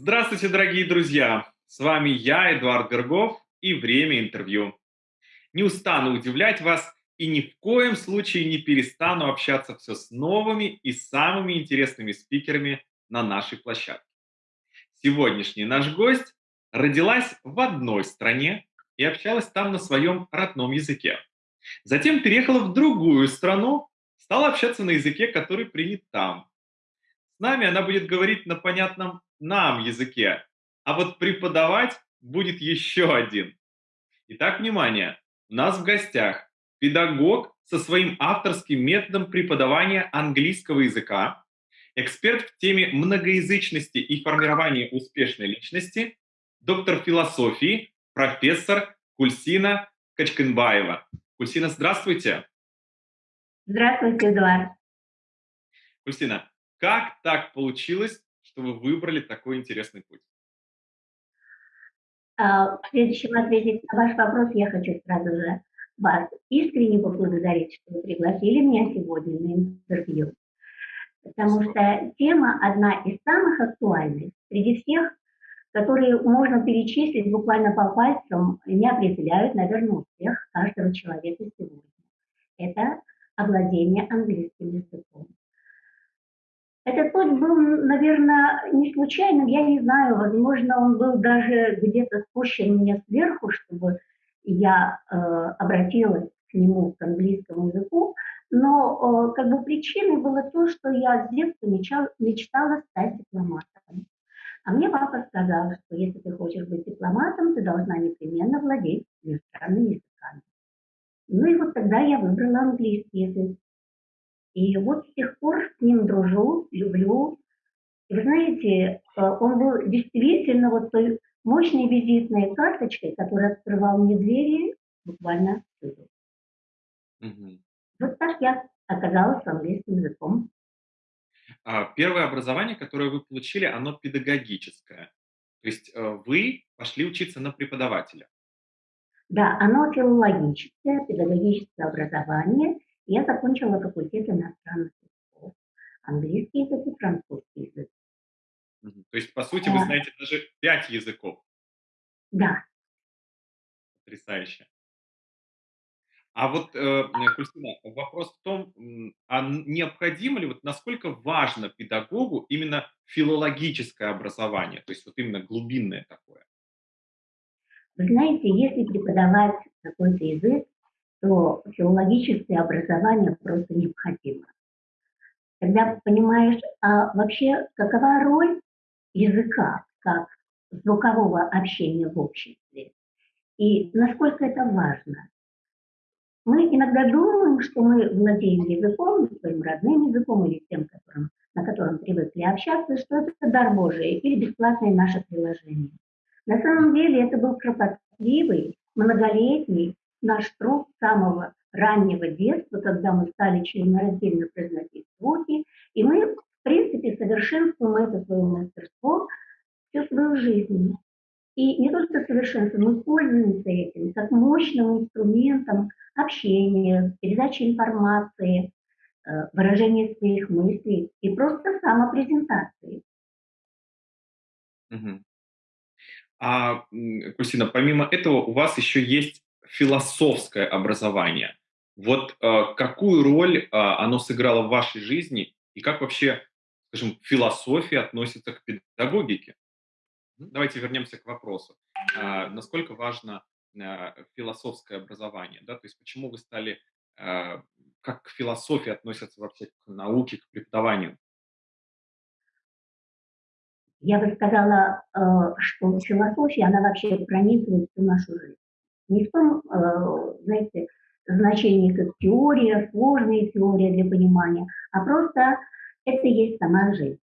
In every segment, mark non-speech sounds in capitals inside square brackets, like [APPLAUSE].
Здравствуйте, дорогие друзья! С вами я, Эдуард Горгов, и время интервью. Не устану удивлять вас и ни в коем случае не перестану общаться все с новыми и самыми интересными спикерами на нашей площадке. Сегодняшний наш гость родилась в одной стране и общалась там на своем родном языке. Затем переехала в другую страну, стала общаться на языке, который принят там. С нами она будет говорить на понятном нам языке, а вот преподавать будет еще один. Итак, внимание, у нас в гостях педагог со своим авторским методом преподавания английского языка, эксперт в теме многоязычности и формирования успешной личности, доктор философии, профессор Кульсина Качканбаева. Кульсина, здравствуйте. Здравствуйте, Эдуард. Кульсина, как так получилось, что вы выбрали такой интересный путь? А, прежде чем ответить на ваш вопрос, я хочу сразу же вас искренне поблагодарить, что вы пригласили меня сегодня на интервью. Потому что тема одна из самых актуальных среди всех, которые можно перечислить буквально по пальцам, не определяют, наверное, успех каждого человека сегодня. Это овладение английским языком. Этот путь был, наверное, не случайным, я не знаю, возможно, он был даже где-то спущен мне сверху, чтобы я э, обратилась к нему, к английскому языку, но э, как бы причиной было то, что я с детства мечтала, мечтала стать дипломатом. А мне папа сказал, что если ты хочешь быть дипломатом, ты должна непременно владеть иностранными языками. Ну и вот тогда я выбрала английский язык. И вот с тех пор с ним дружу, люблю. И вы знаете, э, он был действительно вот той мощной визитной карточкой, которая открывал мне двери буквально всюду. Угу. Вот так я оказалась с английским языком. А, первое образование, которое вы получили, оно педагогическое. То есть э, вы пошли учиться на преподавателя. Да, оно филологическое, педагогическое образование. Я закончила факультет иностранных языков, английский язык и французский язык. То есть, по сути, вы знаете даже пять языков. Да. Потрясающе. А вот, э, Кристина, вопрос в том, а необходимо ли, вот насколько важно педагогу именно филологическое образование, то есть вот именно глубинное такое? Вы знаете, если преподавать какой-то язык, то филологическое образование просто необходимо. Когда понимаешь, а вообще какова роль языка как звукового общения в обществе и насколько это важно. Мы иногда думаем, что мы владеем языком, своим родным языком или тем, которым, на котором привыкли общаться, что это дар Божий или бесплатное наше приложение. На самом деле это был кропотливый, многолетний наш труд самого раннего детства, когда мы стали членораздельно произносить звуки, и мы, в принципе, совершенствуем это свое мастерство всю свою жизнь. И не только совершенствуем, мы пользуемся этим как мощным инструментом общения, передачи информации, э, выражения своих мыслей и просто самопрезентации. Угу. А, Кристина, помимо этого у вас еще есть философское образование. Вот э, какую роль э, оно сыграло в вашей жизни и как вообще, скажем, философия относится к педагогике? Давайте вернемся к вопросу. Э, насколько важно э, философское образование? Да? То есть почему вы стали, э, как к философии относятся вообще к науке, к преподаванию? Я бы сказала, э, что философия, она вообще пронизывает всю нашу жизнь не в том, э, знаете, значении как теория, сложная теория для понимания, а просто это есть сама жизнь.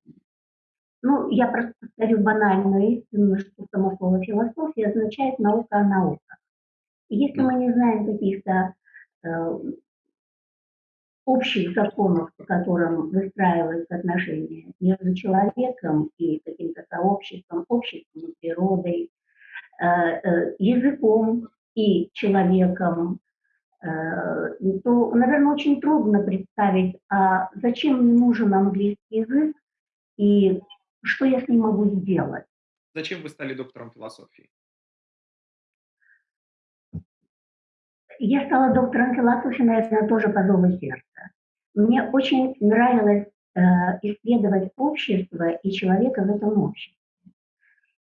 Ну, я просто повторю банальную истину, что само слово философия означает наука о науках. Если мы не знаем каких-то э, общих законов, по которым выстраиваются отношения между человеком и каким-то сообществом, обществом, природой, э, э, языком, и человеком, э, то, наверное, очень трудно представить, а зачем мне нужен английский язык и что я с ним могу сделать. зачем вы стали доктором философии? Я стала доктором философии, наверное, тоже по зову сердца. Мне очень нравилось э, исследовать общество и человека в этом обществе.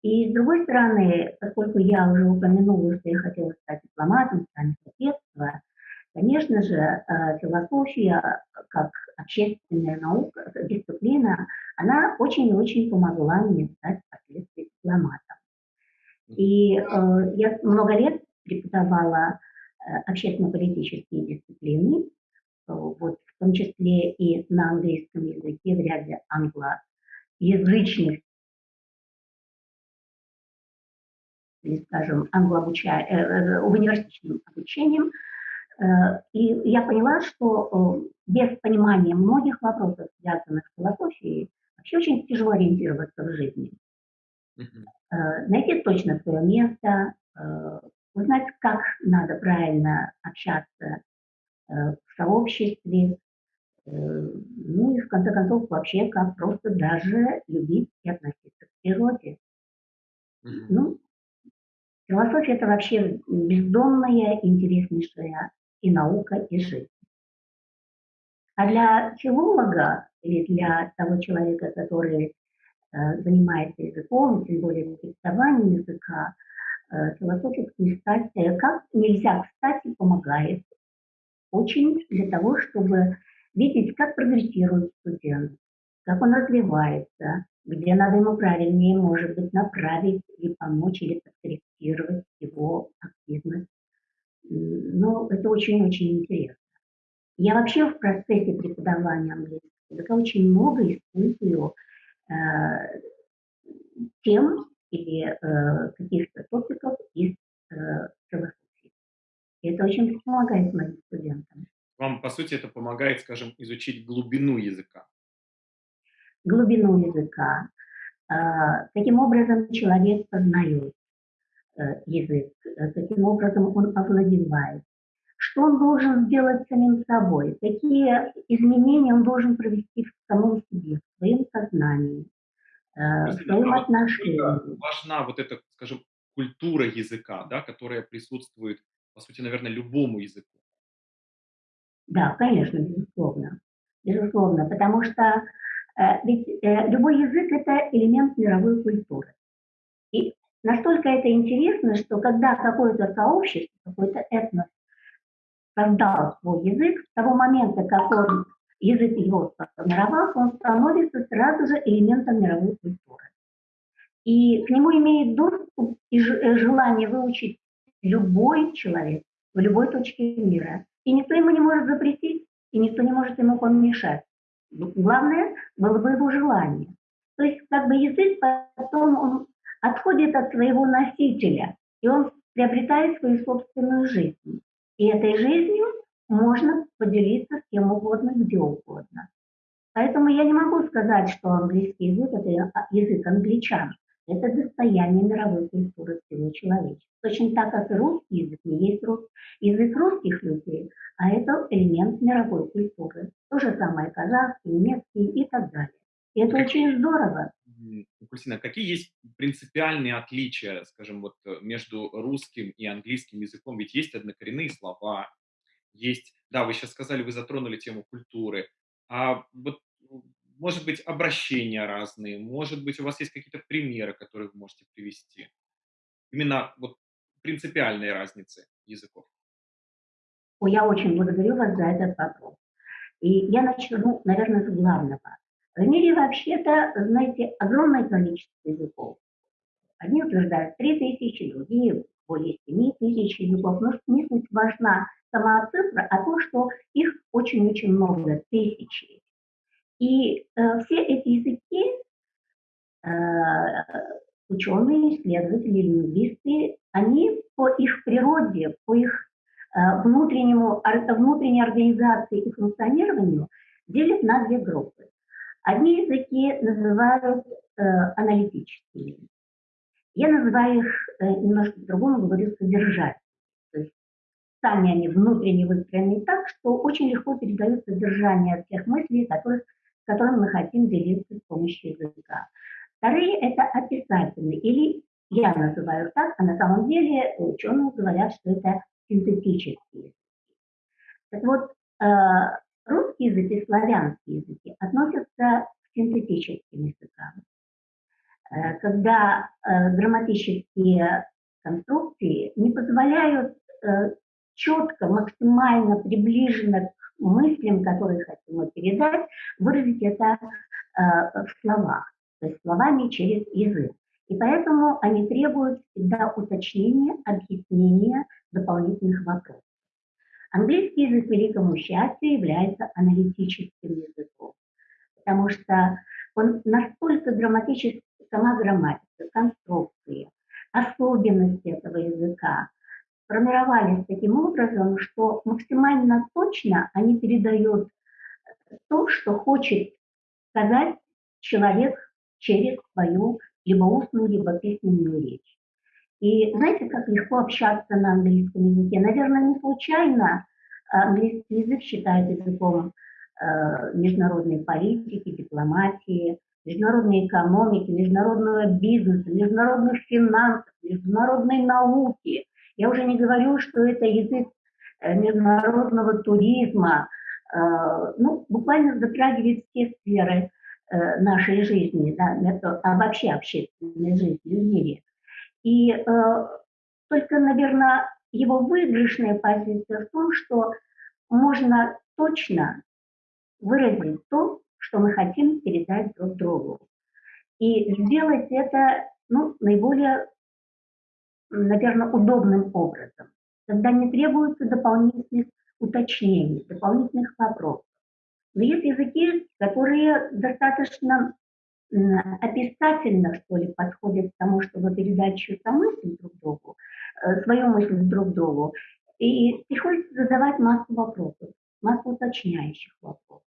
И с другой стороны, поскольку я уже упомянула, что я хотела стать дипломатом, стать соседства, конечно же, э, философия как общественная наука, дисциплина, она очень и очень помогла мне стать впоследствии дипломатом. И э, я много лет преподавала Э, общественно-политические дисциплины, э, вот, в том числе и на английском языке, в ряде англоязычных, или, скажем, англообуча... э, университетским обучением. Э, и я поняла, что э, без понимания многих вопросов, связанных с философией, вообще очень тяжело ориентироваться в жизни. Э, найти точно свое место, э, узнать, как надо правильно общаться э, в сообществе, э, ну и в конце концов вообще как просто даже любить и относиться к природе. Mm-hmm. Ну, философия это вообще бездонная, интереснейшая и наука, и жизнь. А для филолога или для того человека, который э, занимается языком, тем более преподаванием языка, Э, философические статьи, как нельзя кстати помогает очень для того, чтобы видеть, как прогрессирует студент, как он развивается, где надо ему правильнее, может быть, направить или помочь, или подкорректировать его активность. Но это очень-очень интересно. Я вообще в процессе преподавания английского языка очень много использую э, тем, или э, каких-то топиков из э, философии. И это очень помогает моим студентам. Вам, по сути, это помогает, скажем, изучить глубину языка. Глубину языка. Э, каким образом человек познает э, язык, э, каким образом он овладевает, что он должен сделать самим собой, какие изменения он должен провести в самом себе, в своем сознании э, своим отношениям. Важна вот эта, скажем, культура языка, да, которая присутствует, по сути, наверное, любому языку. Да, конечно, безусловно. Безусловно, потому что э, ведь э, любой язык – это элемент мировой культуры. И настолько это интересно, что когда какое-то сообщество, какой-то этнос создал свой язык, с того момента, как он язык его сформировал, он становится сразу же элементом мировой культуры. И к нему имеет доступ и э, желание выучить любой человек в любой точке мира. И никто ему не может запретить, и никто не может ему помешать. Главное было бы его желание. То есть как бы язык потом он отходит от своего носителя, и он приобретает свою собственную жизнь. И этой жизнью можно поделиться с кем угодно, где угодно. Поэтому я не могу сказать, что английский язык – это язык англичан. Это достояние мировой культуры всего человечества. Точно так, как и русский язык не есть рус... язык русских людей, а это элемент мировой культуры. То же самое казахский, немецкий и так далее. И это очень здорово. Кристина, какие есть принципиальные отличия, скажем, вот между русским и английским языком? Ведь есть однокоренные слова, есть, да, вы сейчас сказали, вы затронули тему культуры, а вот, может быть, обращения разные, может быть, у вас есть какие-то примеры, которые вы можете привести? Именно вот принципиальные разницы языков. Я очень благодарю вас за этот вопрос. И я начну, наверное, с главного. В мире вообще-то, знаете, огромное количество языков. Одни утверждают 3 тысячи, другие более 7 тысяч языков. Но не важна сама цифра, а то, что их очень-очень много, тысячи. И э, все эти языки э, ученые, исследователи, лингвисты, они по их природе, по их э, внутреннему, внутренней организации и функционированию делят на две группы. Одни языки называют э, аналитическими. Я называю их э, немножко по-другому, говорю содержать сами они внутренне выстроены так, что очень легко передают содержание тех мыслей, которых, которым мы хотим делиться с помощью языка. Вторые – это описательные, или я называю так, а на самом деле ученые говорят, что это синтетические. Так вот, э, русский язык и славянские языки относятся к синтетическим языкам. Э, когда э, грамматические конструкции не позволяют четко, максимально приближенно к мыслям, которые хотим передать, выразить это в словах, то есть словами через язык. И поэтому они требуют всегда уточнения, объяснения дополнительных вопросов. Английский язык, к великому счастью, является аналитическим языком, потому что он настолько грамматически, сама грамматика, конструкции, особенности этого языка формировались таким образом, что максимально точно они передают то, что хочет сказать человек через свою либо устную, либо письменную речь. И знаете, как легко общаться на английском языке? Наверное, не случайно английский язык считают языком э, международной политики, дипломатии, международной экономики, международного бизнеса, международных финансов, международной науки. Я уже не говорю, что это язык э, международного туризма, э, ну, буквально затрагивает все сферы Э, нашей жизни, да, а вообще общественной жизни в мире. И только, наверное, его выигрышная позиция в том, что можно точно выразить то, что мы хотим передать друг другу. И сделать это ну, наиболее, наверное, удобным образом, когда не требуется дополнительных уточнений, дополнительных вопросов. Но есть языки, которые достаточно описательно, что ли, подходят к тому, чтобы передать чью-то мысль друг другу, э, свою мысль друг другу. И приходится задавать массу вопросов, массу уточняющих вопросов.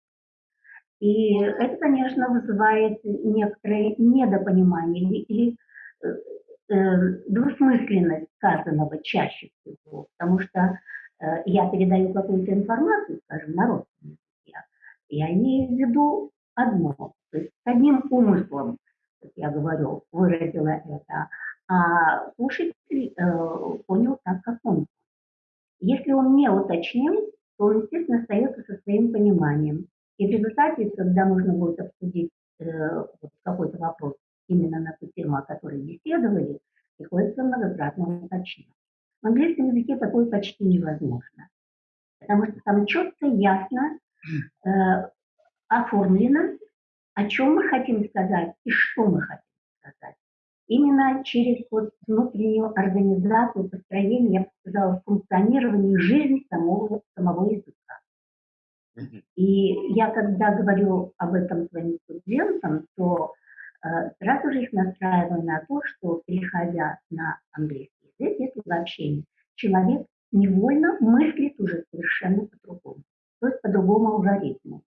И это, конечно, вызывает некоторое недопонимание или э, двусмысленность сказанного чаще всего, потому что э, я передаю какую-то информацию, скажем, на родственников, я имею в виду одно, то есть с одним умыслом, как я говорю, выразила это, а слушатель э, понял так, как он. Если он не уточнил, то он, естественно, остается со своим пониманием. И в результате, когда нужно будет обсудить э, какой-то вопрос именно на ту тему, о которой беседовали, приходится многократно уточнять. В английском языке такое почти невозможно, потому что там четко, ясно э, оформлено, о чем мы хотим сказать и что мы хотим сказать. Именно через вот внутреннюю организацию, построение, я бы сказала, функционирование жизни самого, самого языка. И я, когда говорю об этом своим студентам, то сразу же их настраиваю на то, что, переходя на английский язык, если в общении, человек невольно мыслит уже совершенно по-другому то есть по другому алгоритму.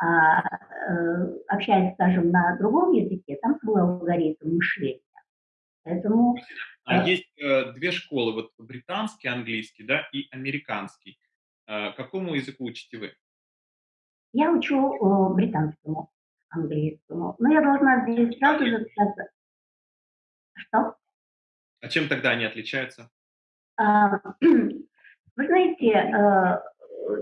А э, общаясь, скажем, на другом языке, там свой алгоритм мышления. Поэтому... А э, есть э, две школы, вот британский английский, да, и американский. Э, какому языку учите вы? Я учу э, британскому английскому. Но я должна здесь сразу же сказать... Что? А чем тогда они отличаются? А, [CLEARS THROAT] вы знаете, э,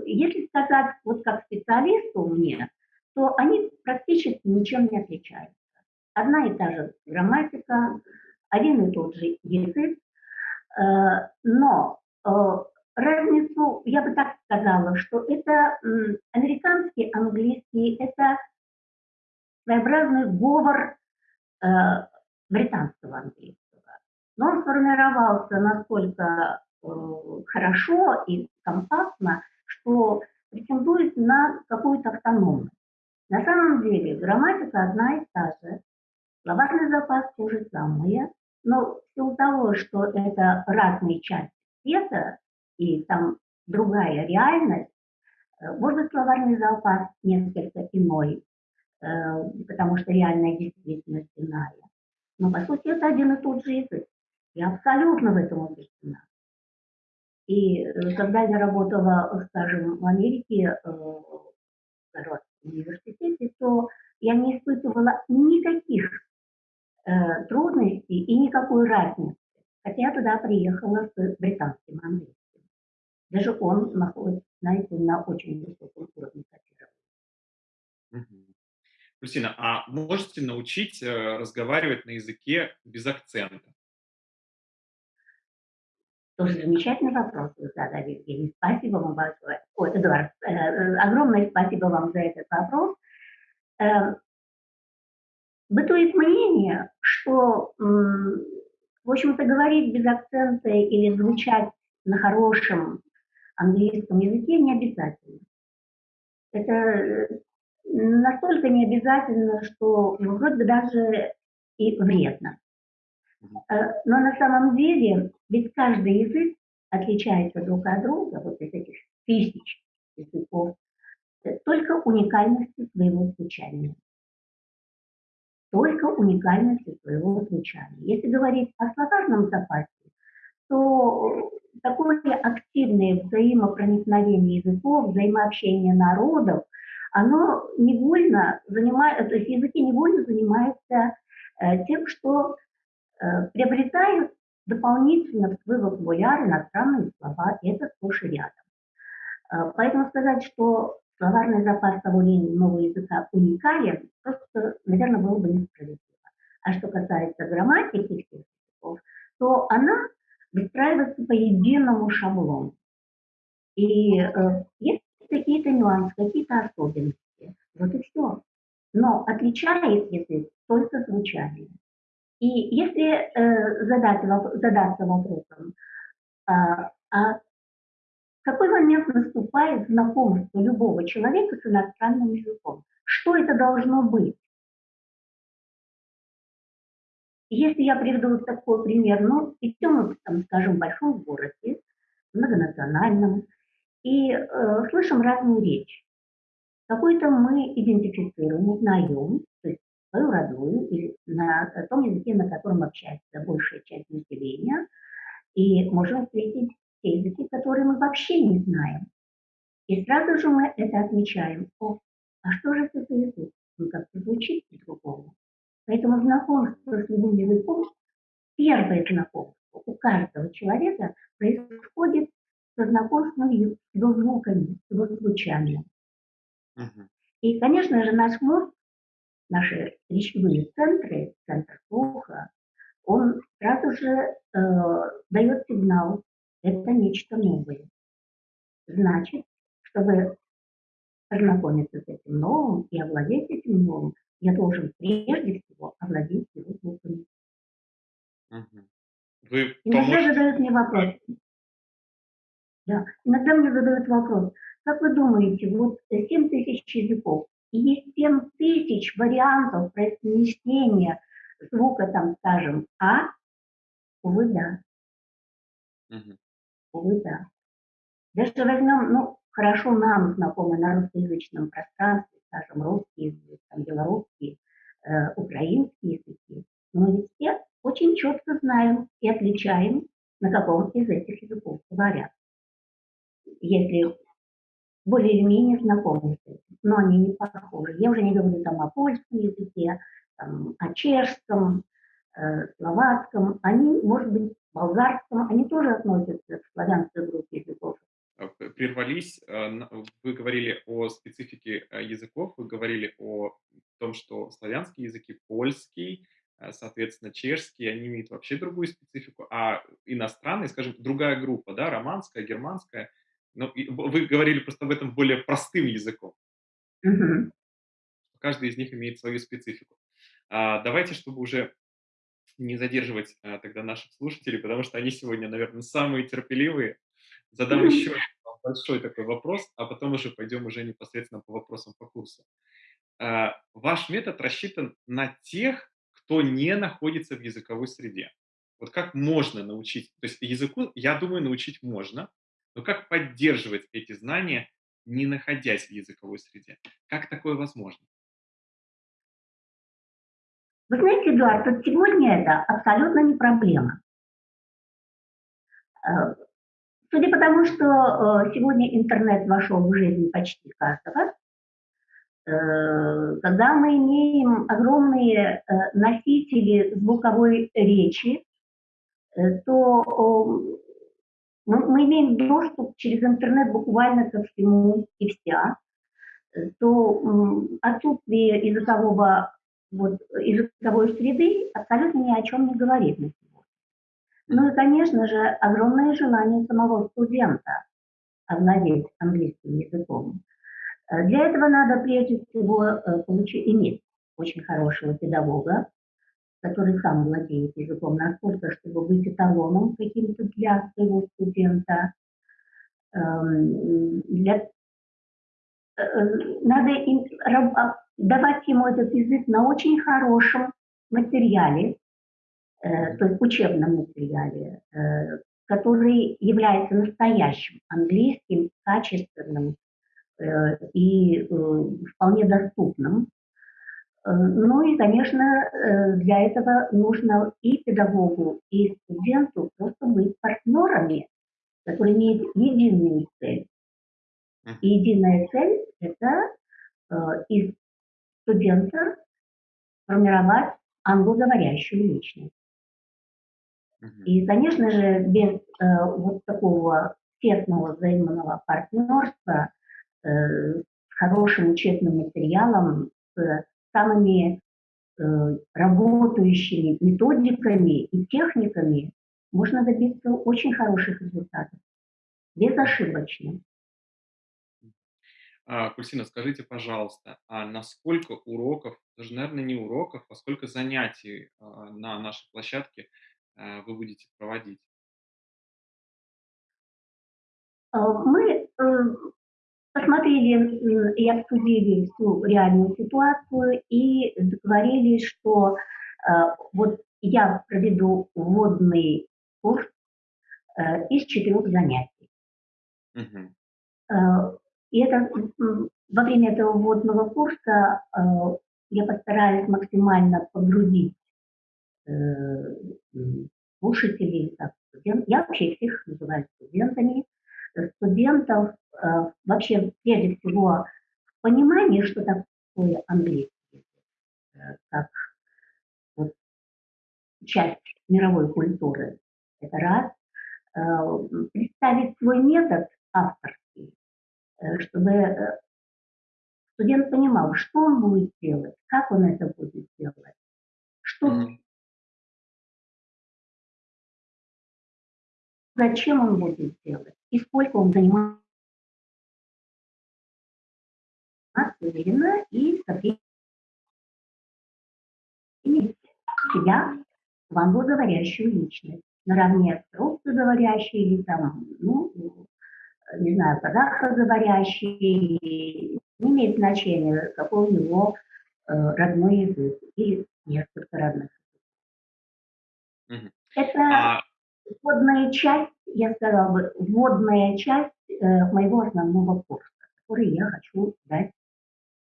если сказать вот как специалисту мне, то они практически ничем не отличаются. Одна и та же грамматика, один и тот же язык, э, но э, разницу, я бы так сказала, что это американский английский, это своеобразный говор э, британского английского. Но он сформировался настолько хорошо и компактно, что претендует на какую-то автономность. На самом деле грамматика одна и та же, словарный запас те же самые, но в силу того, что это разные части света и там другая реальность, э, может словарный запас несколько иной, э, потому что реальная действительность иная. Но, по сути, это один и тот же язык. Я абсолютно в этом убеждена. И э, когда я работала, скажем, в Америке, э, в университете, то я не испытывала никаких э, трудностей и никакой разницы. Хотя я туда приехала с британским английским. Даже он находится, знаете, на очень высоком уровне котирования. Кристина, а можете научить э, разговаривать на языке без акцента? Тоже замечательный вопрос вы задали, Евгений. Спасибо вам большое. Ой, Эдуард, э, э, огромное спасибо вам за этот вопрос. Э, бытует мнение, что, э, в общем-то, говорить без акцента или звучать на хорошем английском языке не обязательно. Это э, настолько не обязательно, что ну, вроде бы даже и вредно. Э, но на самом деле, ведь каждый язык отличается друг от друга, вот из этих тысяч языков, э, только уникальностью своего звучания. Только уникальностью своего звучания. Если говорить о словарном запасе, то такое активное взаимопроникновение языков, взаимообщение народов, оно невольно занимает, то есть языки невольно занимаются э, тем, что Э, приобретают дополнительно в свой вокабуляр иностранные слова, и это сплошь рядом. Э, поэтому сказать, что словарный запас того или иного языка уникален, просто, наверное, было бы несправедливо. А что касается грамматики всех языков, то она выстраивается по единому шаблону. И э, есть какие-то нюансы, какие-то особенности. Вот и все. Но отличает язык только звучание. И если э, задать, задаться вопросом, а, а какой момент наступает знакомство любого человека с иностранным языком? Что это должно быть? Если я приведу такой пример, ну, идем там, скажем, в большом городе, многонациональном, и э, слышим разную речь. Какой-то мы идентифицируем, узнаем, то есть свою родную или на том языке, на котором общается большая часть населения, и можем встретить те языки, которые мы вообще не знаем. И сразу же мы это отмечаем. О, а что же это за язык? Он как-то звучит по-другому. Поэтому знакомство с любым языком, первое знакомство у каждого человека происходит со знакомством с его звуками, его звучанием. Uh-huh. И, конечно же, наш мозг наши речевые центры, центр слуха, он сразу же э, дает сигнал, это нечто новое. Значит, чтобы познакомиться с этим новым и овладеть этим новым, я должен прежде всего овладеть его звуками. Вы Иногда поможете... задают мне вопрос. Да, иногда мне задают вопрос, как вы думаете, вот 7 тысяч языков, и есть 7 тысяч вариантов произнесения звука, там, скажем, А, увы, да. Угу. Увы, да. Даже возьмем, ну, хорошо нам знакомы на русскоязычном пространстве, скажем, русский язык, там, белорусский, э, украинский языки, но ведь все очень четко знаем и отличаем, на каком из этих языков говорят. Если более или менее знакомы с этим, но они не похожи. Я уже не говорю там о польском языке, там, о чешском, э, словацком, они, может быть, болгарском, они тоже относятся к славянской группе языков. А, прервались, э, вы говорили о специфике э, языков, вы говорили о том, что славянские языки, польский, э, соответственно, чешский, они имеют вообще другую специфику, а иностранные, скажем, другая группа, да, романская, германская, ну, вы говорили просто об этом более простым языком. Угу. Каждый из них имеет свою специфику. А, давайте, чтобы уже не задерживать а, тогда наших слушателей, потому что они сегодня, наверное, самые терпеливые, задам еще большой такой вопрос, а потом уже пойдем уже непосредственно по вопросам по курсу. А, ваш метод рассчитан на тех, кто не находится в языковой среде. Вот как можно научить, то есть языку, я думаю, научить можно, но как поддерживать эти знания, не находясь в языковой среде? Как такое возможно? Вы знаете, Эдуард, вот сегодня это абсолютно не проблема. Э, судя по тому, что э, сегодня интернет вошел в жизнь почти каждого, когда мы имеем огромные носители звуковой речи, то мы, мы имеем доступ через интернет буквально ко всему и вся, то отсутствие языкового, вот, языковой среды абсолютно ни о чем не говорит на. Ну и, конечно же, огромное желание самого студента овладеть английским языком. Для этого надо прежде всего э, получить, иметь очень хорошего педагога, который сам владеет языком настолько, чтобы быть эталоном каким-то для своего студента. Эм, для, э, надо им, а, давать ему этот язык на очень хорошем материале, э, то есть учебном материале, э, который является настоящим английским, качественным и вполне доступным ну и, конечно, э, для этого нужно и педагогу, и студенту просто быть партнерами, которые имеют единую цель. И единая цель – это э, из студента формировать англоговорящую личность. И, конечно же, без э, вот такого тесного взаимного партнерства э, с хорошим учебным материалом, с самыми э, работающими методиками и техниками можно добиться очень хороших результатов, безошибочно. А, Кульсина, скажите, пожалуйста, а на сколько уроков, даже, наверное, не уроков, а сколько занятий а, на нашей площадке а, вы будете проводить? Э, мы э, посмотрели и обсудили всю реальную ситуацию и договорились, что э, вот я проведу вводный курс э, из четырех занятий. Э, и это, во время этого вводного курса э, я постараюсь максимально погрузить э, слушателей, студент, я вообще всех называю студентами, студентов э, вообще прежде всего понимание, что такое английский, э, как вот, часть мировой культуры. Это раз. Э, представить свой метод авторский, чтобы студент понимал, что он будет делать, как он это будет делать, что mm-hmm. зачем он будет делать и сколько он занимается уверенно и со себя в англоговорящую личность, наравне с русскоговорящей или там, ну, не знаю, казахоговорящей, не имеет значения, какой у него э, родной язык или несколько родных языков. Это а вводная часть, я сказала бы, вводная часть э, моего основного курса, который я хочу дать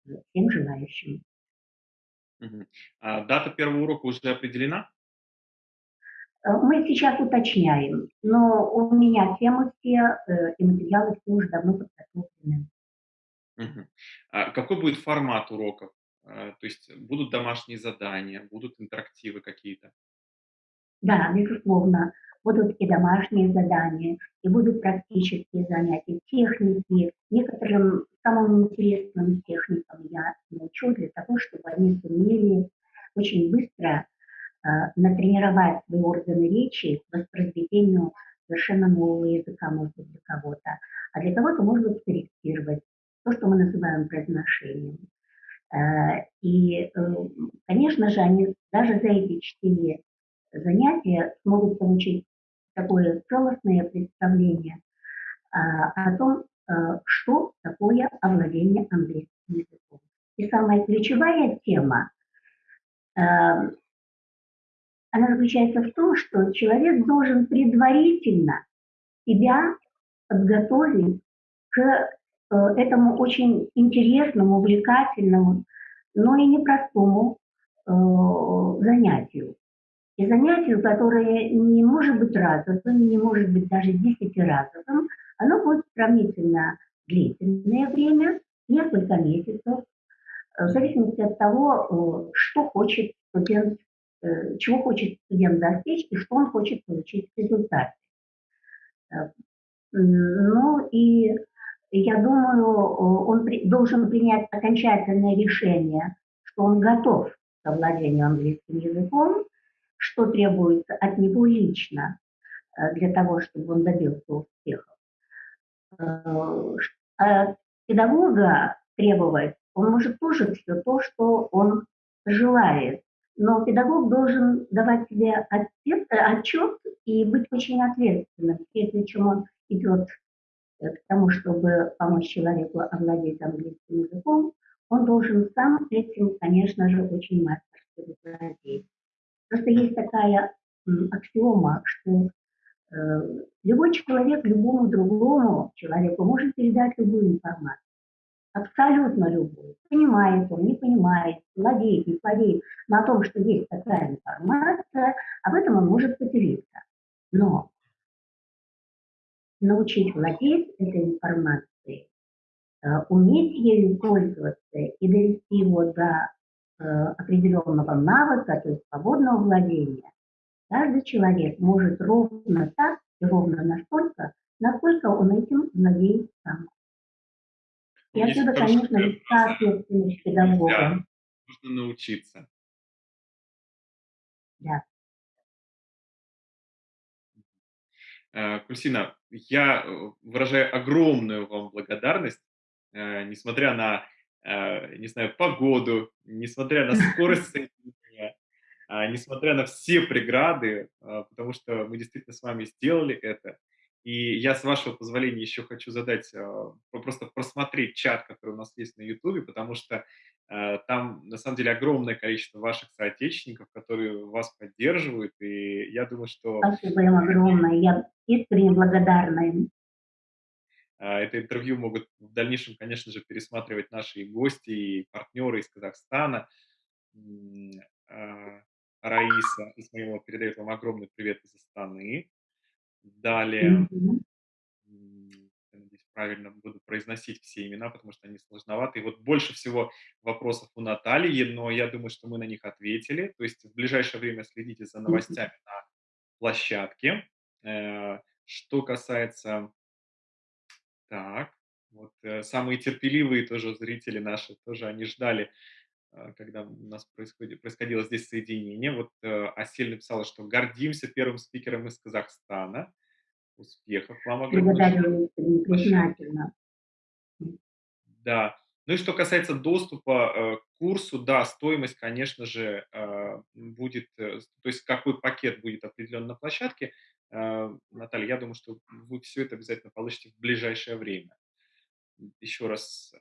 всем желающим. Угу. А дата первого урока уже определена? Э, мы сейчас уточняем, но у меня темы все э, и материалы все уже давно подготовлены. Угу. А какой будет формат уроков? А, то есть будут домашние задания, будут интерактивы какие-то? Да, безусловно будут и домашние задания, и будут практические занятия техники. Некоторым самым интересным техникам я научу для того, чтобы они сумели очень быстро э, натренировать свои органы речи к воспроизведению совершенно нового языка, может быть, для кого-то. А для кого-то может быть корректировать то, что мы называем произношением. Э, и, э, конечно же, они даже за эти четыре занятия смогут получить такое целостное представление а, о том, а, что такое овладение английским языком. И самая ключевая тема, а, она заключается в том, что человек должен предварительно себя подготовить к э, этому очень интересному, увлекательному, но и непростому э, занятию и занятию, которое не может быть разовым, не может быть даже десятиразовым, оно будет сравнительно длительное время, несколько месяцев, в зависимости от того, что хочет студент, чего хочет студент достичь и что он хочет получить в результате. Ну и я думаю, он при, должен принять окончательное решение, что он готов к овладению английским языком, что требуется от него лично э, для того, чтобы он добился успехов. Э, от педагога требовать он может тоже все то, что он желает. Но педагог должен давать себе ответ, отчет и быть очень ответственным, прежде чем он идет к тому, чтобы помочь человеку овладеть английским языком, он должен сам этим, конечно же, очень мастерски владеть. Просто есть такая аксиома, что э, любой человек любому другому человеку может передать любую информацию. Абсолютно любую. Понимает он, не понимает, владеет, не владеет. Но о том, что есть такая информация, об этом он может поделиться. Но научить владеть этой информацией, э, уметь ею пользоваться и довести его до определенного навыка, то есть свободного владения, каждый человек может ровно так и ровно настолько, насколько он этим владеет сам. И отсюда, конечно, легка ответственность педагога. Нужно научиться. Да. Э, Кульсина, я э, выражаю огромную вам благодарность, э, несмотря на, не знаю, погоду, несмотря на скорость [LAUGHS] соединения, а, несмотря на все преграды, потому что мы действительно с вами сделали это. И я, с вашего позволения, еще хочу задать, просто просмотреть чат, который у нас есть на YouTube, потому что там, на самом деле, огромное количество ваших соотечественников, которые вас поддерживают, и я думаю, что... Спасибо им огромное, я искренне благодарна им. Э, это интервью могут в дальнейшем, конечно же, пересматривать наши гости, и партнеры из Казахстана. Э, Раиса Исмаилова передает вам огромный привет из Астаны. Далее, -hmm правильно буду произносить все имена, потому что они сложноваты. И вот больше всего вопросов у Натальи, но я думаю, что мы на них ответили. То есть в ближайшее время следите за новостями на площадке. Э, что касается... Так, вот э, самые терпеливые тоже зрители наши, тоже они ждали, э, когда у нас происходило, происходило здесь соединение. Вот Асель написала, что гордимся первым спикером из Казахстана. Успехов вам огромное. Благодарю, признательно. Да. Ну и что касается доступа э, к курсу, да, стоимость, конечно же, э, будет, э, то есть какой пакет будет определен на площадке. Наталья, я думаю, что вы все это обязательно получите в ближайшее время. Еще раз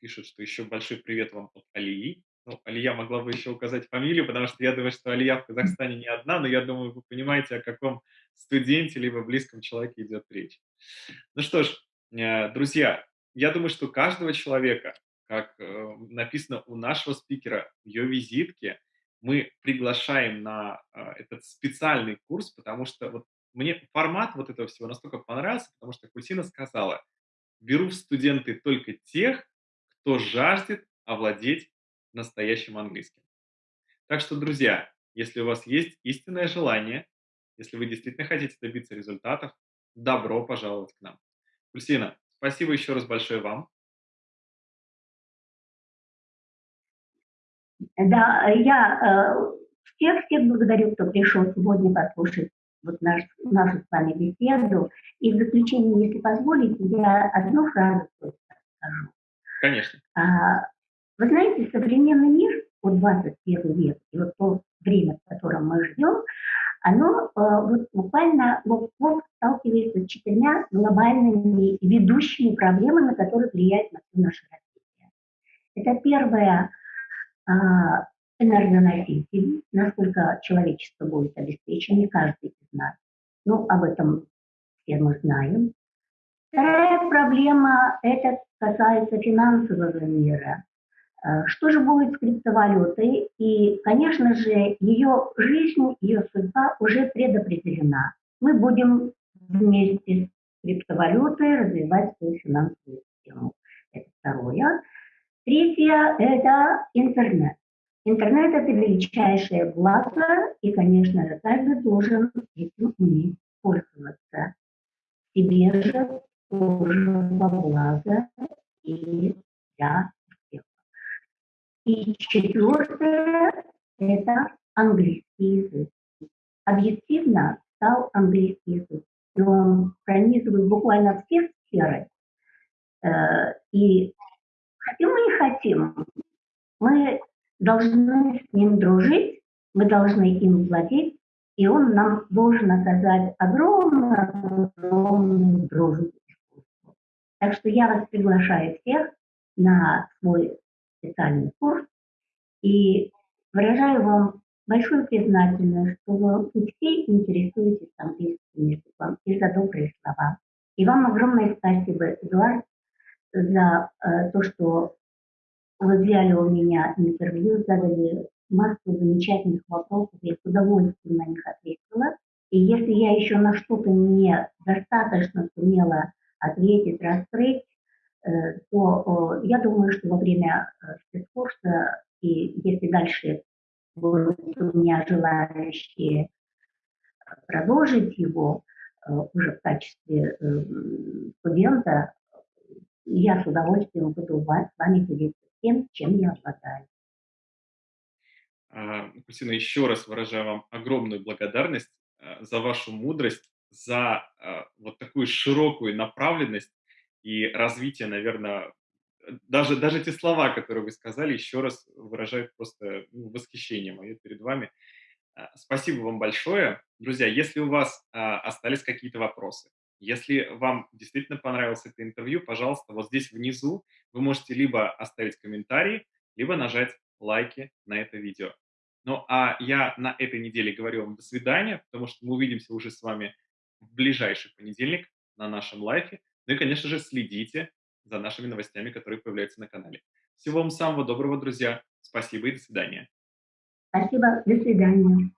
пишут, что еще большой привет вам от Алии. Ну, Алия могла бы еще указать фамилию, потому что я думаю, что Алия в Казахстане не одна, но я думаю, вы понимаете, о каком студенте либо близком человеке идет речь. Ну что ж, друзья, я думаю, что каждого человека, как э, написано у нашего спикера в ее визитке, мы приглашаем на э, этот специальный курс, потому что вот мне формат вот этого всего настолько понравился, потому что Кусина сказала, беру в студенты только тех, кто жаждет овладеть настоящим английским. Так что, друзья, если у вас есть истинное желание, если вы действительно хотите добиться результатов, добро пожаловать к нам. Кульсина, спасибо еще раз большое вам. Да, я э, всех, всех благодарю, кто пришел сегодня послушать вот наш, нашу с вами беседу. И в заключение, если позволите, я одну фразу скажу. Конечно. А, вы знаете, современный мир, вот 21 век, и вот то время, в котором мы живем, оно э, вот буквально вот, вот сталкивается с четырьмя глобальными ведущими проблемами, которые влияют на все наше развитие. Это первое э, энергоноситель, насколько человечество будет обеспечено, каждый из нас. Ну, об этом все мы знаем. Вторая проблема, это касается финансового мира. Э, что же будет с криптовалютой? И, конечно же, ее жизнь, ее судьба уже предопределена. Мы будем вместе с криптовалютой развивать свою финансовую систему. Это второе. Третье– это интернет. Интернет– это величайшее благо, и, конечно, каждый должен этим уметь пользоваться. Себе же тоже во благо и для всех. И четвертое – это английский язык. Объективно стал английский язык. И он пронизывает буквально все сферы. Э, и хотим мы не хотим, мы должны с ним дружить, мы должны им владеть, и он нам должен оказать огромную, огромную дружбу. Так что я вас приглашаю всех на свой специальный курс и выражаю вам большую признательность, что вы все интересуетесь английским языком и за добрые слова. И вам огромное спасибо, Эдуард, за э, то, что вы взяли у меня интервью, задали массу замечательных вопросов, я с удовольствием на них ответила. И если я еще на что-то не достаточно сумела ответить, раскрыть, э, то я думаю, что во время э, спецкурса, и если дальше будут у меня желающие продолжить его э, уже в качестве студента, я с удовольствием буду с вами делиться тем, чем я обладаю. А, Кристина, еще раз выражаю вам огромную благодарность а, за вашу мудрость, за вот такую широкую направленность и развитие, наверное, даже, даже те слова, которые вы сказали, еще раз выражают просто ну, восхищение мое перед вами. Спасибо вам большое. Друзья, если у вас остались какие-то вопросы, если вам действительно понравилось это интервью, пожалуйста, вот здесь внизу вы можете либо оставить комментарий, либо нажать лайки на это видео. Ну а я на этой неделе говорю вам до свидания, потому что мы увидимся уже с вами в ближайший понедельник на нашем лайфе. Ну и, конечно же, следите за нашими новостями, которые появляются на канале. Всего вам самого доброго, друзья. Спасибо и до свидания. Спасибо. До свидания.